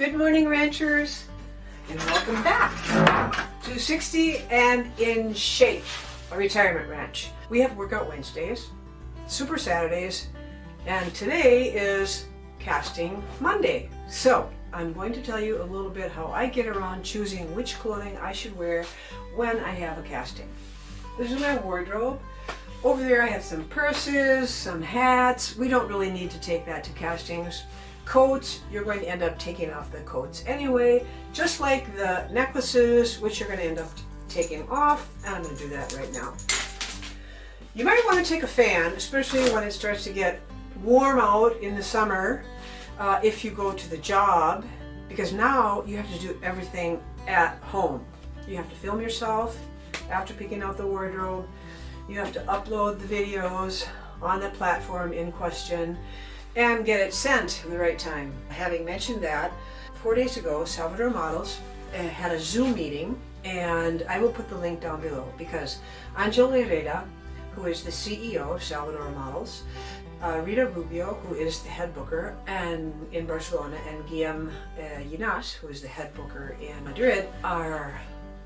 Good morning ranchers and welcome back to 60 and in shape, a retirement ranch. We have workout Wednesdays, super Saturdays, and today is casting Monday. So I'm going to tell you a little bit how I get around choosing which clothing I should wear when I have a casting. This is my wardrobe. Over there I have some purses, some hats. We don't really need to take that to castings coats, you're going to end up taking off the coats anyway, just like the necklaces, which you're going to end up taking off, and I'm going to do that right now. You might want to take a fan, especially when it starts to get warm out in the summer, uh, if you go to the job, because now you have to do everything at home. You have to film yourself after picking out the wardrobe, you have to upload the videos on the platform in question, and get it sent in the right time. Having mentioned that, four days ago, Salvador Models uh, had a Zoom meeting and I will put the link down below because Angel Herrera, who is the CEO of Salvador Models, uh, Rita Rubio, who is the head booker and in Barcelona, and Guillaume uh, who is the head booker in Madrid, are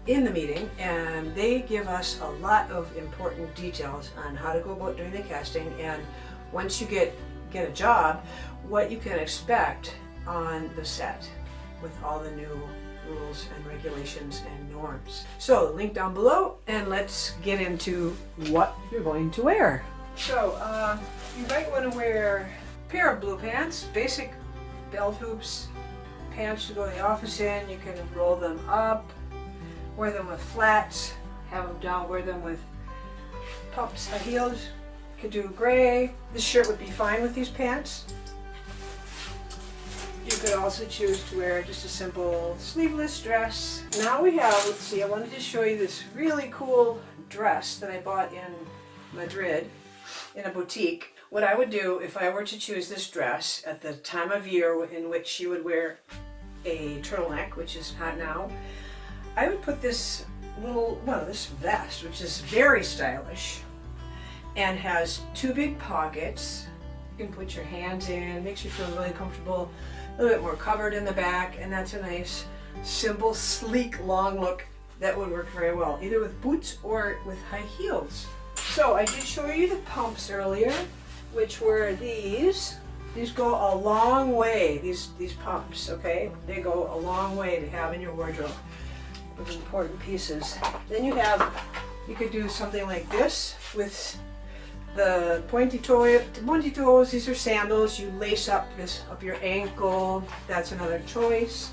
in the meeting and they give us a lot of important details on how to go about doing the casting and once you get get a job, what you can expect on the set with all the new rules and regulations and norms. So link down below and let's get into what you're going to wear. So uh, you might want to wear a pair of blue pants, basic belt hoops, pants to go to the office in. You can roll them up, wear them with flats, have them down, wear them with pumps, heels, could do gray. This shirt would be fine with these pants. You could also choose to wear just a simple sleeveless dress. Now we have, let's see, I wanted to show you this really cool dress that I bought in Madrid in a boutique. What I would do if I were to choose this dress at the time of year in which she would wear a turtleneck, which is hot now, I would put this little, well, this vest, which is very stylish, and has two big pockets. You can put your hands in, makes you feel really comfortable, a little bit more covered in the back, and that's a nice, simple, sleek, long look that would work very well, either with boots or with high heels. So I did show you the pumps earlier, which were these. These go a long way, these, these pumps, okay? They go a long way to have in your wardrobe with important pieces. Then you have, you could do something like this with the pointy toe, pointy toes, these are sandals. You lace up this up your ankle. That's another choice.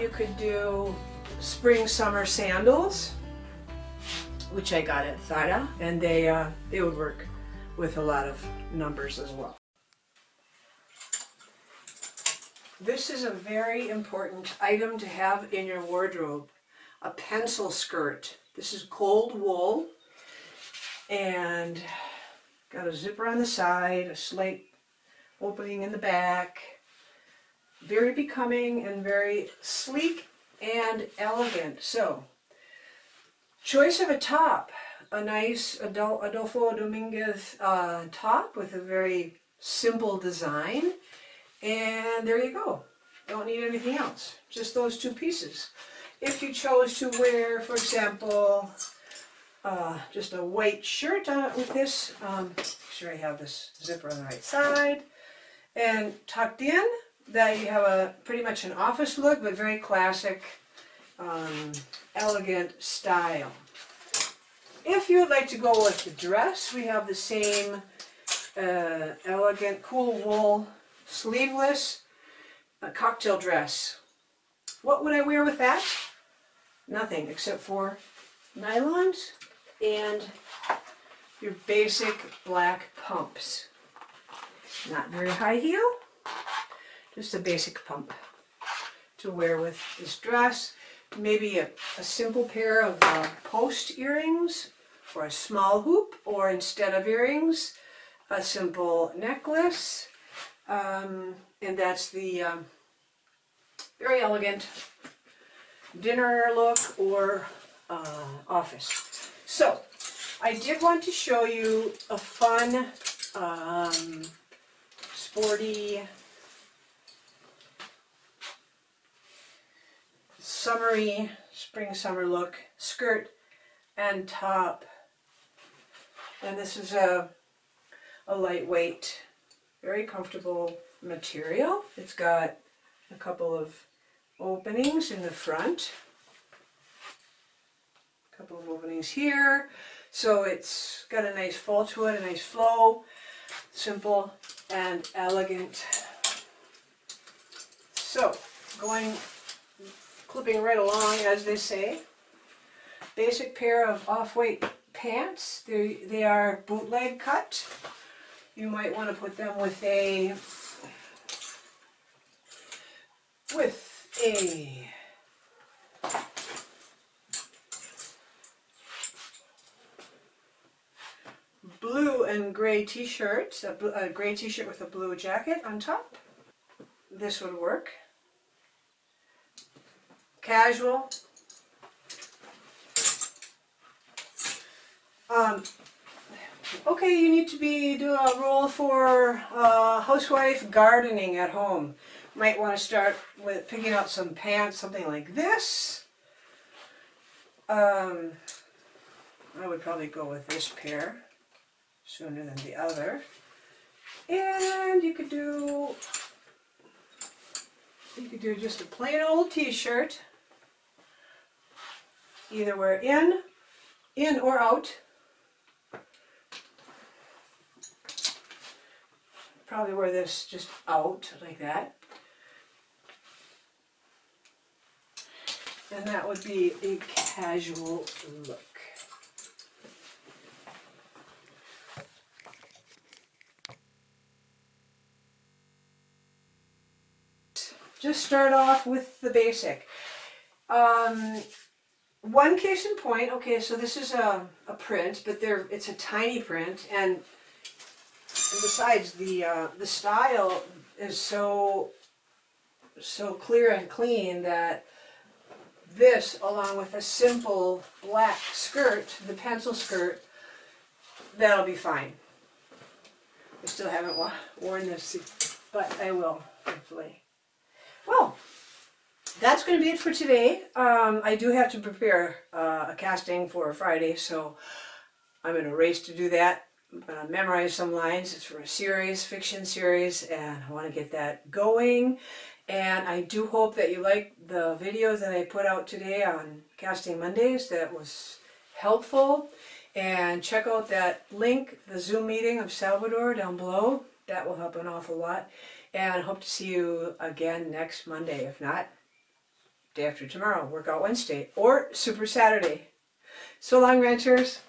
You could do spring summer sandals, which I got at Zara, and they uh, they would work with a lot of numbers as well. This is a very important item to have in your wardrobe, a pencil skirt. This is cold wool and Got a zipper on the side, a slight opening in the back. Very becoming and very sleek and elegant. So, choice of a top. A nice Adolfo Dominguez uh, top with a very simple design. And there you go. Don't need anything else. Just those two pieces. If you chose to wear, for example, uh, just a white shirt with this. Um, make sure I have this zipper on the right side. And tucked in, that you have a pretty much an office look, but very classic, um, elegant style. If you would like to go with the dress, we have the same uh, elegant, cool wool, sleeveless uh, cocktail dress. What would I wear with that? Nothing except for nylons and your basic black pumps. Not very high heel, just a basic pump to wear with this dress. Maybe a, a simple pair of uh, post earrings or a small hoop or instead of earrings, a simple necklace. Um, and that's the um, very elegant dinner look or uh, office. So, I did want to show you a fun, um, sporty summery, spring summer look, skirt and top. And this is a, a lightweight, very comfortable material. It's got a couple of openings in the front. Couple of openings here. So it's got a nice fall to it, a nice flow, simple and elegant. So, going, clipping right along as they say. Basic pair of off-white pants. They, they are bootleg cut. You might want to put them with a with a blue and gray t-shirt, a, a gray t-shirt with a blue jacket on top. This would work. Casual. Um, okay, you need to be doing a role for uh, housewife gardening at home. Might want to start with picking out some pants, something like this. Um, I would probably go with this pair sooner than the other. And you could do you could do just a plain old t-shirt. Either wear in, in or out. Probably wear this just out like that. And that would be a casual look. Just start off with the basic. Um, one case in point, okay, so this is a, a print, but there it's a tiny print, and, and besides the uh, the style is so so clear and clean that this, along with a simple black skirt, the pencil skirt, that'll be fine. I still haven't worn this, but I will, hopefully. That's going to be it for today. Um, I do have to prepare uh, a casting for Friday, so I'm in a race to do that. I'm going to memorize some lines. It's for a series, fiction series, and I want to get that going. And I do hope that you like the video that I put out today on Casting Mondays. That was helpful. And check out that link, the Zoom meeting of Salvador down below. That will help an awful lot. And I hope to see you again next Monday. If not, day after tomorrow, Workout Wednesday, or Super Saturday. So long, ranchers.